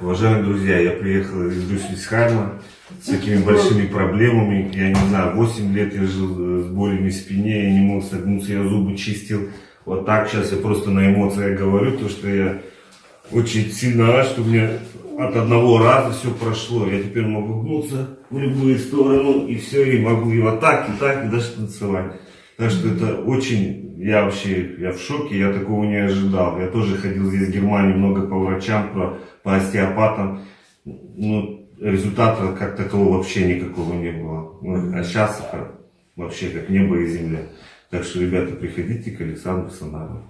Уважаемые друзья, я приехал из Брюссельсхайма с такими большими проблемами. Я не знаю, 8 лет я жил с болями в спине, я не мог согнуться, я зубы чистил. Вот так сейчас я просто на эмоциях говорю, то что я очень сильно рад, что у меня от одного раза все прошло. Я теперь могу гнуться в любую сторону, и все, и могу и вот так, и так, и даже танцевать. Так что это очень, я вообще, я в шоке, я такого не ожидал. Я тоже ходил здесь в Германии много по врачам, по, по остеопатам. Ну, результата как такового вообще никакого не было. Ну, а сейчас вообще как небо и земля. Так что, ребята, приходите к Александру Санарову.